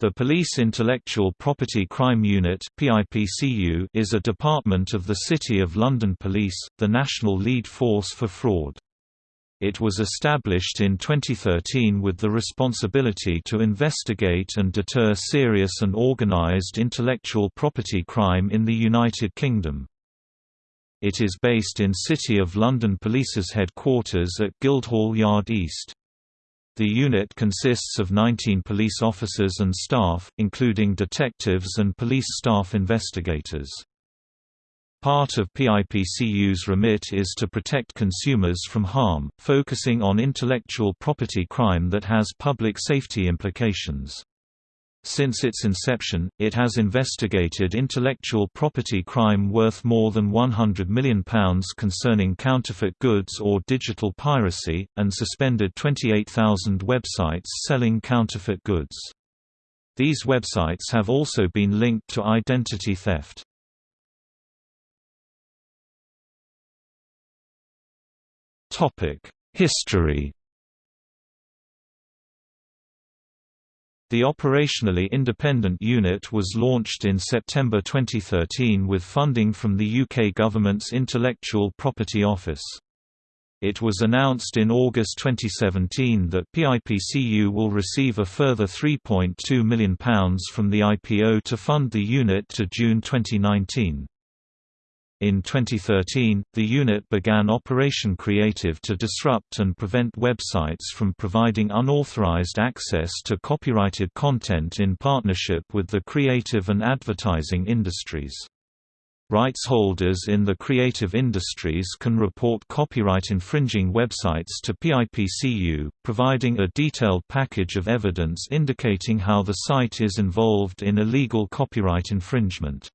The Police Intellectual Property Crime Unit is a department of the City of London Police, the national lead force for fraud. It was established in 2013 with the responsibility to investigate and deter serious and organised intellectual property crime in the United Kingdom. It is based in City of London Police's headquarters at Guildhall Yard East. The unit consists of 19 police officers and staff, including detectives and police staff investigators. Part of PIPCU's remit is to protect consumers from harm, focusing on intellectual property crime that has public safety implications. Since its inception, it has investigated intellectual property crime worth more than £100 million concerning counterfeit goods or digital piracy, and suspended 28,000 websites selling counterfeit goods. These websites have also been linked to identity theft. History The operationally independent unit was launched in September 2013 with funding from the UK government's Intellectual Property Office. It was announced in August 2017 that PIPCU will receive a further £3.2 million from the IPO to fund the unit to June 2019. In 2013, the unit began Operation Creative to disrupt and prevent websites from providing unauthorized access to copyrighted content in partnership with the creative and advertising industries. Rights holders in the creative industries can report copyright infringing websites to PIPCU, providing a detailed package of evidence indicating how the site is involved in illegal copyright infringement.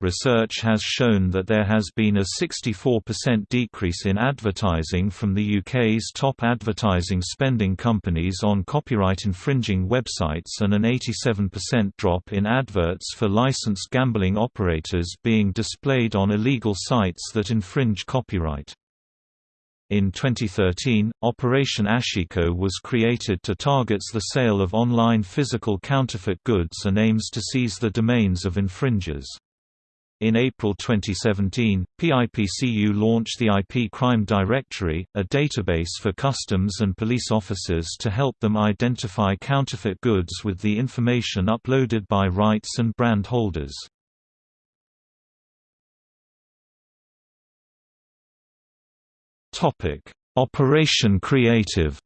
Research has shown that there has been a 64% decrease in advertising from the UK's top advertising spending companies on copyright-infringing websites and an 87% drop in adverts for licensed gambling operators being displayed on illegal sites that infringe copyright. In 2013, Operation Ashiko was created to target the sale of online physical counterfeit goods and aims to seize the domains of infringers. In April 2017, PIPCU launched the IP Crime Directory, a database for customs and police officers to help them identify counterfeit goods with the information uploaded by rights and brand holders. Operation Creative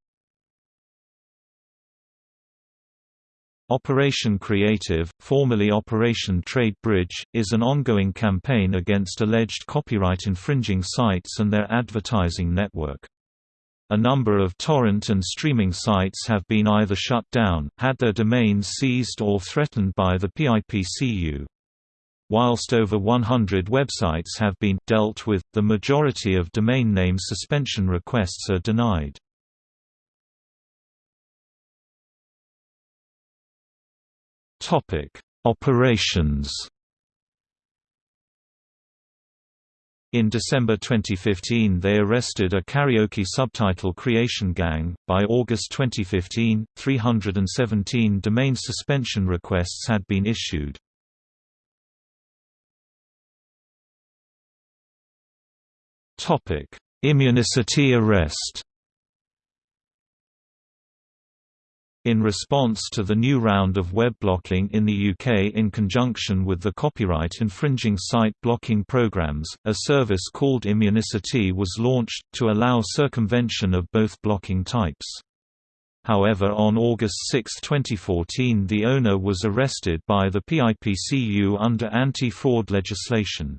Operation Creative, formerly Operation Trade Bridge, is an ongoing campaign against alleged copyright-infringing sites and their advertising network. A number of torrent and streaming sites have been either shut down, had their domains seized or threatened by the PIPCU. Whilst over 100 websites have been dealt with, the majority of domain name suspension requests are denied. Topic: Operations. In December 2015 they arrested a karaoke subtitle creation gang. By August 2015, 317 domain suspension requests had been issued. Topic: Immunicity arrest. In response to the new round of web blocking in the UK in conjunction with the copyright infringing site blocking programs, a service called Immunicity was launched, to allow circumvention of both blocking types. However on August 6, 2014 the owner was arrested by the PIPCU under anti-fraud legislation.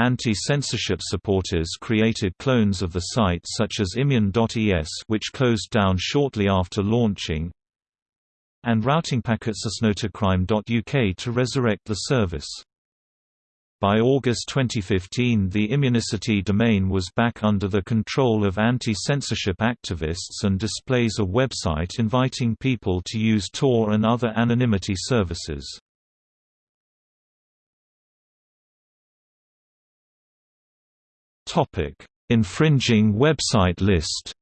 Anti-censorship supporters created clones of the site such as Immun.es which closed down shortly after launching and routing packets asnotacrime.uk to resurrect the service. By August 2015 the Immunicity domain was back under the control of anti-censorship activists and displays a website inviting people to use Tor and other anonymity services. Topic: Infringing website list.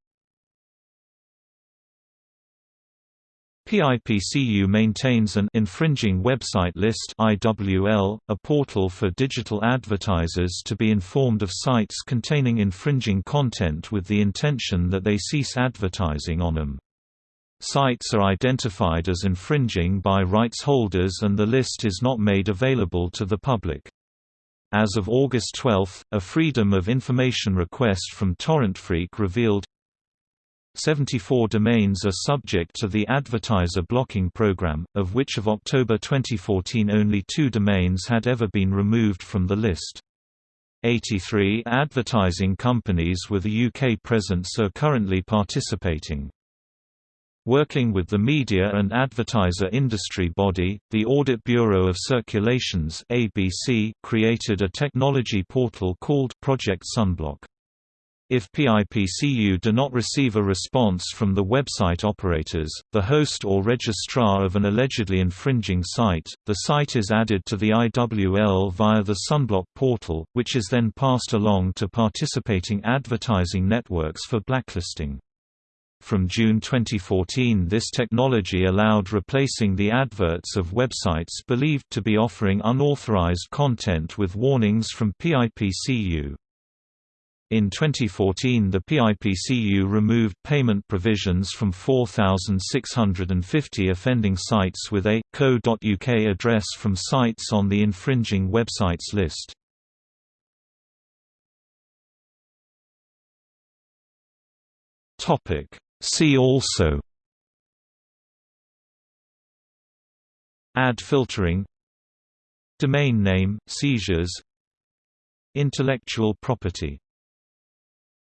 PIPCU maintains an infringing website list IWL, a portal for digital advertisers to be informed of sites containing infringing content with the intention that they cease advertising on them. Sites are identified as infringing by rights holders and the list is not made available to the public. As of August 12, a Freedom of Information request from TorrentFreak revealed 74 domains are subject to the advertiser blocking program, of which of October 2014 only two domains had ever been removed from the list. 83 advertising companies with a UK presence are currently participating. Working with the media and advertiser industry body, the Audit Bureau of Circulations ABC created a technology portal called Project Sunblock. If PIPCU do not receive a response from the website operators, the host or registrar of an allegedly infringing site, the site is added to the IWL via the Sunblock portal, which is then passed along to participating advertising networks for blacklisting. From June 2014 this technology allowed replacing the adverts of websites believed to be offering unauthorized content with warnings from PIPCU. In 2014 the PIPCU removed payment provisions from 4,650 offending sites with a .co.uk address from sites on the infringing websites list. See also. Ad filtering. Domain name, seizures. Intellectual property